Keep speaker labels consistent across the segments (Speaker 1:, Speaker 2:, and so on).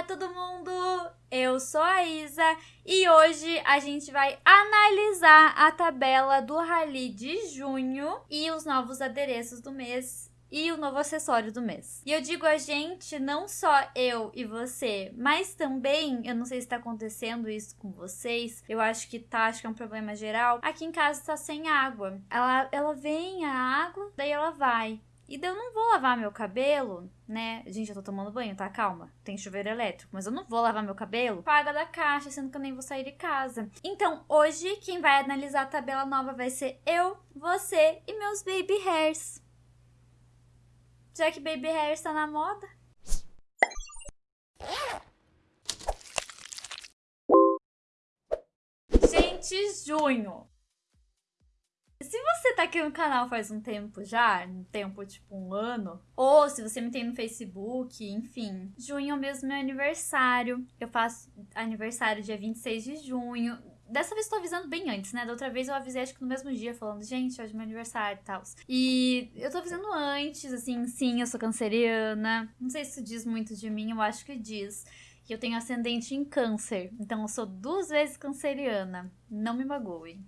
Speaker 1: Olá, todo mundo! Eu sou a Isa e hoje a gente vai analisar a tabela do Rally de junho e os novos adereços do mês e o novo acessório do mês. E eu digo a gente, não só eu e você, mas também, eu não sei se tá acontecendo isso com vocês, eu acho que tá, acho que é um problema geral. Aqui em casa tá sem água. Ela, ela vem a água, daí ela vai. E daí eu não vou lavar meu cabelo, né? Gente, eu tô tomando banho, tá? Calma. Tem chuveiro elétrico. Mas eu não vou lavar meu cabelo. Paga da caixa, sendo que eu nem vou sair de casa. Então, hoje, quem vai analisar a tabela nova vai ser eu, você e meus baby hairs. Já que baby hairs tá na moda. Gente, junho. Se você tá aqui no canal faz um tempo já, um tempo tipo um ano, ou se você me tem no Facebook, enfim, junho é mesmo meu aniversário. Eu faço aniversário dia 26 de junho. Dessa vez tô avisando bem antes, né? Da outra vez eu avisei, acho que no mesmo dia, falando, gente, hoje é meu aniversário e tal. E eu tô avisando antes, assim, sim, eu sou canceriana. Não sei se isso diz muito de mim, eu acho que diz. Que eu tenho ascendente em câncer. Então eu sou duas vezes canceriana. Não me magoe.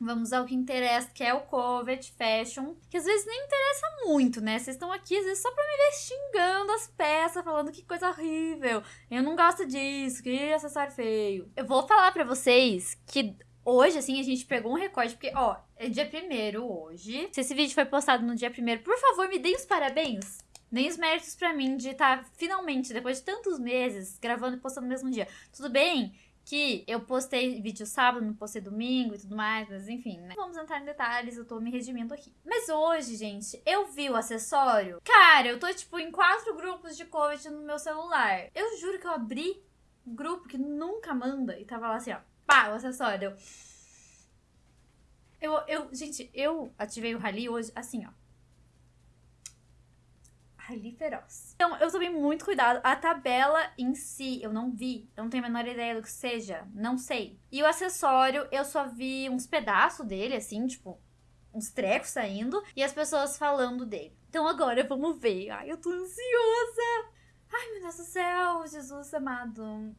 Speaker 1: Vamos ao que interessa, que é o Covet Fashion, que às vezes nem interessa muito, né? Vocês estão aqui, às vezes, só pra me ver xingando as peças, falando que coisa horrível. Eu não gosto disso, que acessório feio. Eu vou falar pra vocês que Hoje, assim, a gente pegou um recorde, porque, ó, é dia primeiro hoje. Se esse vídeo foi postado no dia primeiro, por favor, me deem os parabéns. Nem os méritos pra mim de estar, tá, finalmente, depois de tantos meses, gravando e postando no mesmo dia. Tudo bem que eu postei vídeo sábado, não postei domingo e tudo mais, mas enfim, né? Vamos entrar em detalhes, eu tô me redimindo aqui. Mas hoje, gente, eu vi o acessório. Cara, eu tô, tipo, em quatro grupos de COVID no meu celular. Eu juro que eu abri um grupo que nunca manda e tava lá assim, ó. Pá, o acessório. Eu, eu, gente, eu ativei o Rally hoje assim, ó ali feroz. Então, eu tomei muito cuidado. A tabela em si, eu não vi. Eu não tenho a menor ideia do que seja. Não sei. E o acessório, eu só vi uns pedaços dele, assim, tipo, uns trecos saindo. E as pessoas falando dele. Então agora vamos ver. Ai, eu tô ansiosa. Ai, meu Deus do céu, Jesus amado.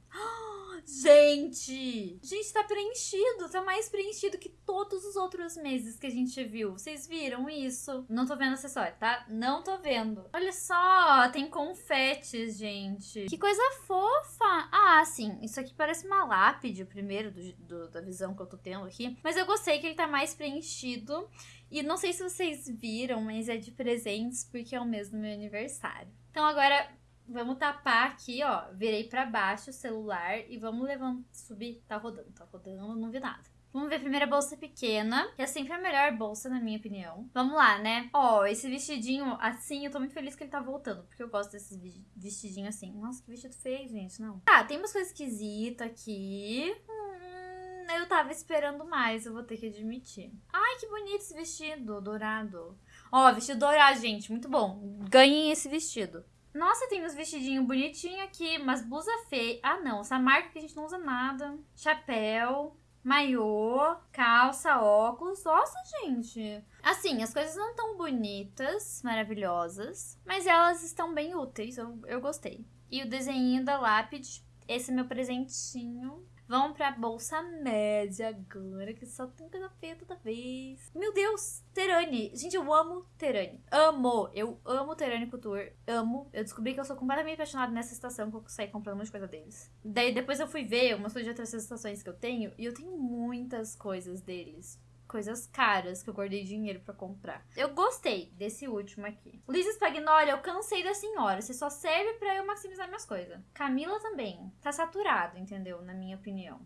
Speaker 1: Gente! Gente, tá preenchido. Tá mais preenchido que todos os outros meses que a gente viu. Vocês viram isso? Não tô vendo acessório, tá? Não tô vendo. Olha só, tem confetes, gente. Que coisa fofa. Ah, sim. Isso aqui parece uma lápide, o primeiro do, do, da visão que eu tô tendo aqui. Mas eu gostei que ele tá mais preenchido. E não sei se vocês viram, mas é de presentes porque é o mês do meu aniversário. Então agora Vamos tapar aqui, ó. Virei pra baixo o celular e vamos levando, subir. Tá rodando, tá rodando, não vi nada. Vamos ver a primeira bolsa pequena, que é sempre a melhor bolsa, na minha opinião. Vamos lá, né? Ó, esse vestidinho assim, eu tô muito feliz que ele tá voltando, porque eu gosto desses vestidinhos assim. Nossa, que vestido feio, gente, não. Tá, tem umas coisas esquisitas aqui. Hum, eu tava esperando mais, eu vou ter que admitir. Ai, que bonito esse vestido dourado. Ó, vestido dourado, gente, muito bom. Ganhem esse vestido. Nossa, tem uns vestidinhos bonitinhos aqui, mas blusa feia. Ah, não, essa marca que a gente não usa nada. Chapéu, maiô, calça, óculos. Nossa, gente. Assim, as coisas não tão bonitas, maravilhosas, mas elas estão bem úteis, eu, eu gostei. E o desenho da lápide, esse é meu presentinho. Vamos pra bolsa média agora, que só tem coisa feia toda vez. Meu Deus, Terani. Gente, eu amo Terani. Amo. Eu amo Terani Couture. Amo. Eu descobri que eu sou completamente apaixonada nessa estação que eu saí comprando de coisa deles. Daí depois eu fui ver umas coisas de outras estações que eu tenho e eu tenho muitas coisas deles coisas caras que eu guardei dinheiro para comprar. Eu gostei desse último aqui. Luiz Spagnoli, eu cansei da senhora. Você só serve para eu maximizar minhas coisas. Camila também. Tá saturado, entendeu? Na minha opinião.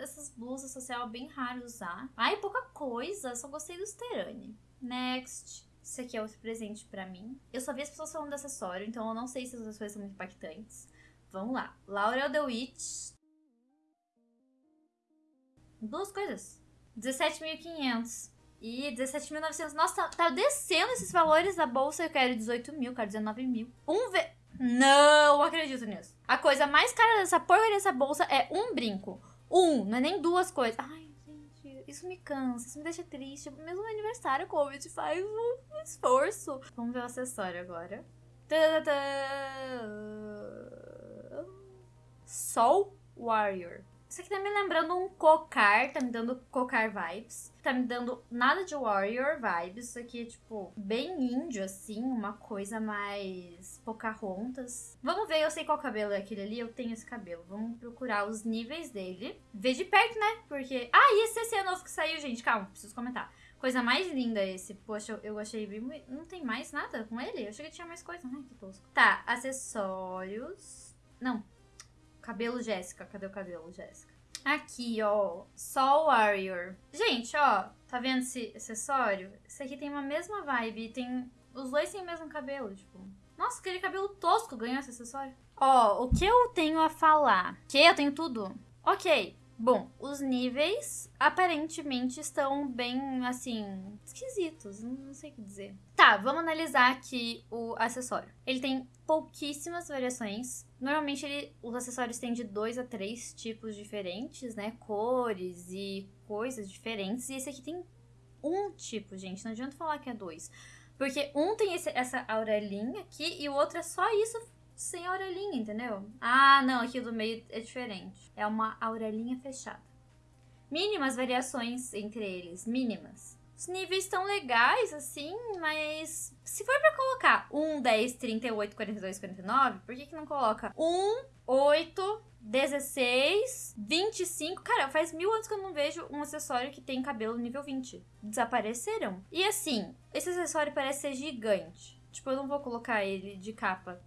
Speaker 1: Essas blusas social bem raro usar. Ai, pouca coisa. Só gostei do Sterani. Next. Esse aqui é outro presente para mim. Eu só vi as pessoas falando acessório, então eu não sei se as coisas são muito impactantes. Vamos lá. Laurel The Witch. Duas coisas. 17.500. E 17.900. Nossa, tá, tá, descendo esses valores da bolsa. Eu quero 18 mil, quero 19 mil. Um ve... Não acredito nisso. A coisa mais cara dessa porcaria dessa bolsa é um brinco. Um, não é nem duas coisas. Ai, gente, isso me cansa, isso me deixa triste. Mesmo no aniversário, Covid faz um esforço. Vamos ver o acessório agora. Soul Warrior. Isso aqui tá me lembrando um cocar, tá me dando cocar vibes. Tá me dando nada de warrior vibes. Isso aqui é, tipo, bem índio, assim. Uma coisa mais Pocahontas. Vamos ver, eu sei qual cabelo é aquele ali. Eu tenho esse cabelo. Vamos procurar os níveis dele. Ver de perto, né? Porque... Ah, e esse, esse é novo que saiu, gente. Calma, preciso comentar. Coisa mais linda esse. Poxa, eu achei bem... Não tem mais nada com ele? Eu achei que tinha mais coisa. Ai, que tosco. Tá, acessórios. Não, Cabelo Jéssica. Cadê o cabelo, Jéssica? Aqui, ó. Sol Warrior. Gente, ó. Tá vendo esse acessório? Esse aqui tem uma mesma vibe. Tem... Os dois têm o mesmo cabelo, tipo... Nossa, aquele cabelo tosco ganhou esse acessório. Ó, o que eu tenho a falar? Que eu tenho tudo? Ok. Bom, os níveis aparentemente estão bem, assim, esquisitos. Não sei o que dizer. Tá, vamos analisar aqui o acessório. Ele tem pouquíssimas variações. Normalmente ele, os acessórios têm de dois a três tipos diferentes, né? Cores e coisas diferentes. E esse aqui tem um tipo, gente. Não adianta falar que é dois. Porque um tem esse, essa aurelinha aqui e o outro é só isso sem aurelinha, entendeu? Ah, não, aqui do meio é diferente. É uma aurelinha fechada. Mínimas variações entre eles, mínimas. Os níveis estão legais, assim, mas se for pra colocar 1, 10, 38, 42, 49, por que que não coloca 1, 8, 16, 25? Cara, faz mil anos que eu não vejo um acessório que tem cabelo nível 20. Desapareceram. E assim, esse acessório parece ser gigante. Tipo, eu não vou colocar ele de capa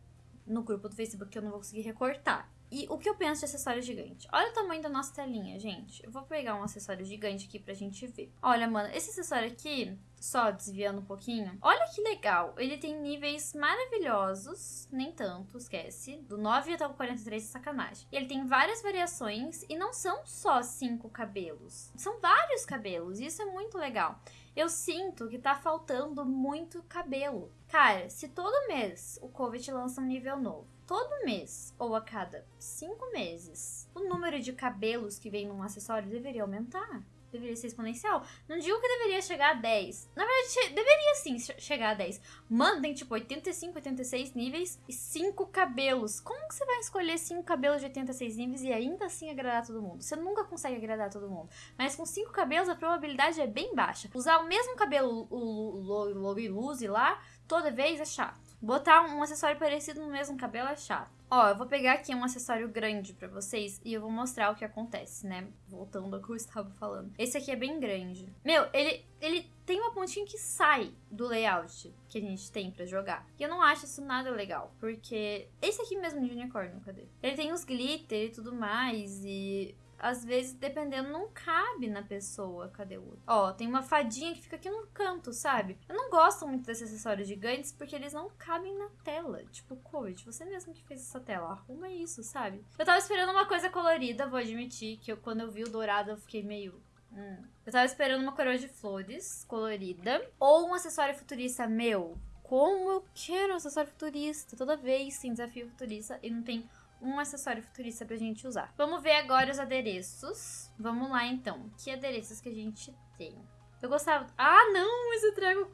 Speaker 1: no grupo do Facebook que eu não vou conseguir recortar. E o que eu penso de acessório gigante? Olha o tamanho da nossa telinha, gente. Eu vou pegar um acessório gigante aqui pra gente ver. Olha, mano, esse acessório aqui, só desviando um pouquinho. Olha que legal. Ele tem níveis maravilhosos, nem tanto, esquece. Do 9 até o 43 é sacanagem. E ele tem várias variações e não são só cinco cabelos. São vários cabelos isso é muito legal. Eu sinto que tá faltando muito cabelo. Cara, se todo mês o Covid lança um nível novo, todo mês ou a cada cinco meses, o número de cabelos que vem num acessório deveria aumentar deveria ser exponencial. Não digo que deveria chegar a 10. Na verdade, deveria sim chegar a 10. Mano, tem tipo 85, 86 níveis e 5 cabelos. Como que você vai escolher 5 cabelos de 86 níveis e ainda assim agradar todo mundo? Você nunca consegue agradar todo mundo. Mas com 5 cabelos a probabilidade é bem baixa. Usar o mesmo cabelo, o Love lá, toda vez é chato. Botar um acessório parecido no mesmo cabelo é chato. Ó, eu vou pegar aqui um acessório grande pra vocês e eu vou mostrar o que acontece, né? Voltando ao que eu estava falando. Esse aqui é bem grande. Meu, ele, ele tem uma pontinha que sai do layout que a gente tem pra jogar. E eu não acho isso nada legal, porque esse aqui mesmo de unicórnio, cadê? Ele tem os glitter e tudo mais e às vezes, dependendo, não cabe na pessoa. Cadê o outro? Ó, tem uma fadinha que fica aqui no canto, sabe? Eu não gosto muito desses acessórios gigantes porque eles não cabem na tela. Tipo, Covid, você mesmo que fez essa tela, arruma isso, sabe? Eu tava esperando uma coisa colorida, vou admitir que eu, quando eu vi o dourado eu fiquei meio. Hum. Eu tava esperando uma coroa de flores colorida. Ou um acessório futurista meu. Como eu quero um acessório futurista. Toda vez tem desafio futurista e não tem um acessório futurista pra gente usar. Vamos ver agora os adereços. Vamos lá, então. Que adereços que a gente tem? Eu gostava... Ah, não! Esse trago...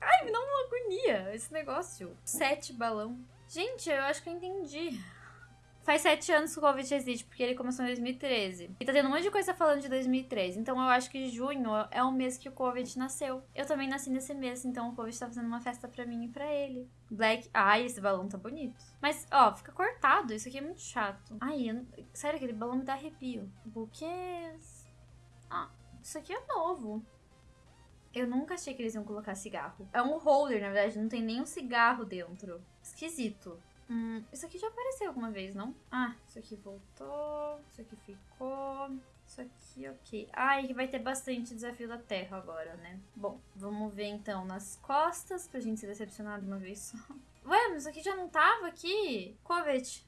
Speaker 1: Ai, me dá uma agonia esse negócio. Sete balão. Gente, eu acho que eu entendi. Faz sete anos que o Covid existe, porque ele começou em 2013. E tá tendo um monte de coisa falando de 2013. Então eu acho que junho é o mês que o Covid nasceu. Eu também nasci nesse mês, então o Covid tá fazendo uma festa pra mim e pra ele. Black. Ai, esse balão tá bonito. Mas, ó, fica cortado. Isso aqui é muito chato. Ai, eu... sério, aquele balão me dá arrepio. Buquês. Ah, isso aqui é novo. Eu nunca achei que eles iam colocar cigarro. É um holder, na verdade, não tem nenhum cigarro dentro. Esquisito. Hum, isso aqui já apareceu alguma vez, não? Ah, isso aqui voltou. Isso aqui ficou. Isso aqui, ok. Ah, e vai ter bastante desafio da Terra agora, né? Bom, vamos ver então nas costas pra gente ser decepcionado uma vez só. Ué, mas isso aqui já não tava aqui? Covet.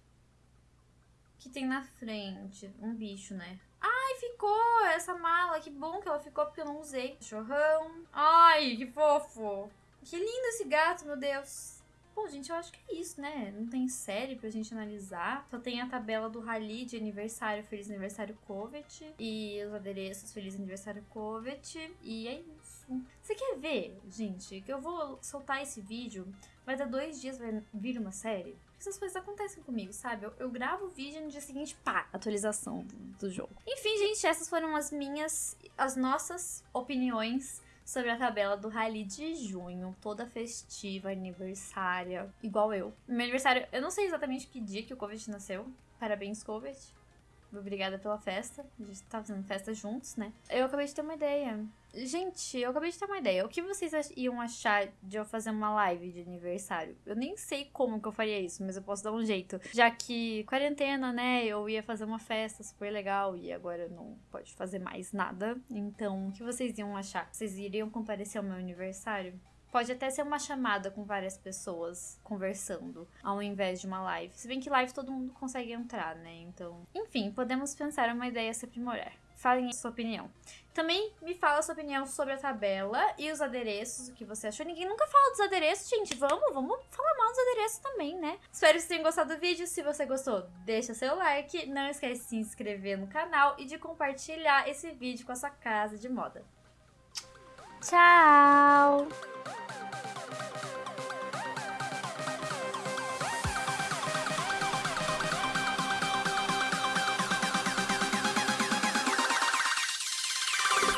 Speaker 1: que tem na frente? Um bicho, né? Ai, ficou essa mala. Que bom que ela ficou porque eu não usei. Chorrão. Ai, que fofo. Que lindo esse gato, meu Deus. Gente, eu acho que é isso, né? Não tem série pra gente analisar. Só tem a tabela do Rally de aniversário, Feliz Aniversário Covet. E os adereços, Feliz Aniversário Covet. E é isso. Você quer ver, gente, que eu vou soltar esse vídeo. Vai dar dois dias, vai vir uma série. essas coisas acontecem comigo, sabe? Eu, eu gravo o vídeo e no dia seguinte, pá, atualização do, do jogo. Enfim, gente, essas foram as minhas, as nossas opiniões sobre a tabela do Rally de junho, toda festiva, aniversária, igual eu. Meu aniversário, eu não sei exatamente que dia que o Covid nasceu. Parabéns, Covid. Obrigada pela festa. A gente tá fazendo festa juntos, né? Eu acabei de ter uma ideia. Gente, eu acabei de ter uma ideia. O que vocês iam achar de eu fazer uma live de aniversário? Eu nem sei como que eu faria isso, mas eu posso dar um jeito. Já que quarentena, né? Eu ia fazer uma festa super legal e agora não pode fazer mais nada. Então, o que vocês iam achar? Vocês iriam comparecer ao meu aniversário? Pode até ser uma chamada com várias pessoas conversando, ao invés de uma live. Se bem que live todo mundo consegue entrar, né? Então. Enfim, podemos pensar uma ideia se aprimorar. Falem a sua opinião. Também me fala a sua opinião sobre a tabela e os adereços, o que você achou. Ninguém nunca fala dos adereços, gente. Vamos, vamos falar mal dos adereços também, né? Espero que vocês tenham gostado do vídeo. Se você gostou, deixa seu like. Não esquece de se inscrever no canal e de compartilhar esse vídeo com a sua casa de moda. Tchau!